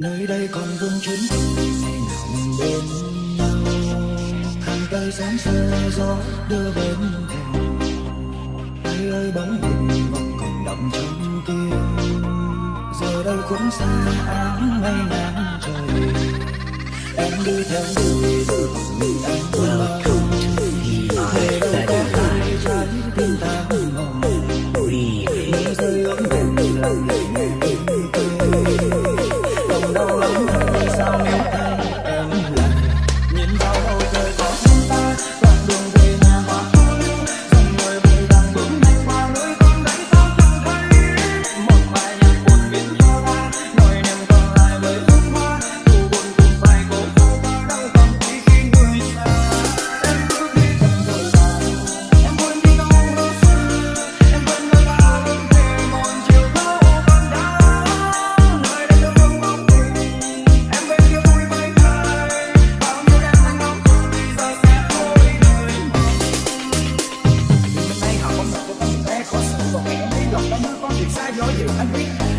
nơi đây còn vương chuyến ngày nào mình bên nhau hàng tay sáng xe gió đưa bên theo ai ơi bóng hình vẫn còn đậm trong tim giờ đây cũng xa áng mây ngang trời em đi theo đôi đôi mình anh quên I'm